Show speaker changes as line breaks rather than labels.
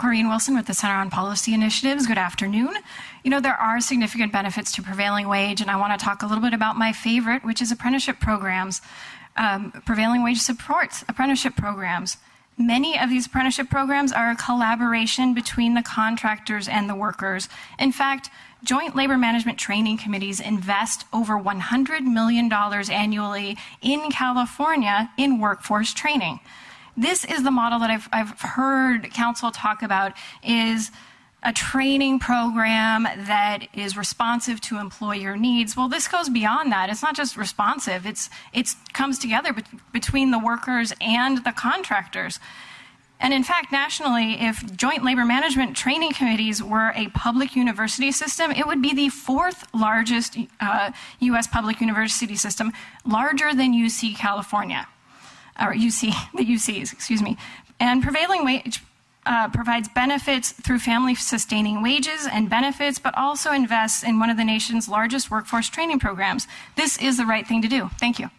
Corrine Wilson with the Center on Policy Initiatives. Good afternoon. You know, there are significant benefits to prevailing wage, and I want to talk a little bit about my favorite, which is apprenticeship programs. Um, prevailing wage supports apprenticeship programs. Many of these apprenticeship programs are a collaboration between the contractors and the workers. In fact, Joint Labor Management Training Committees invest over $100 million annually in California in workforce training. This is the model that I've, I've heard council talk about is a training program that is responsive to employer needs. Well, this goes beyond that. It's not just responsive. It's it comes together be between the workers and the contractors. And in fact, nationally, if joint labor management training committees were a public university system, it would be the fourth largest uh, U.S. public university system, larger than UC California, or UC, the UCs, excuse me. And prevailing wage uh, provides benefits through family sustaining wages and benefits, but also invests in one of the nation's largest workforce training programs. This is the right thing to do. Thank you.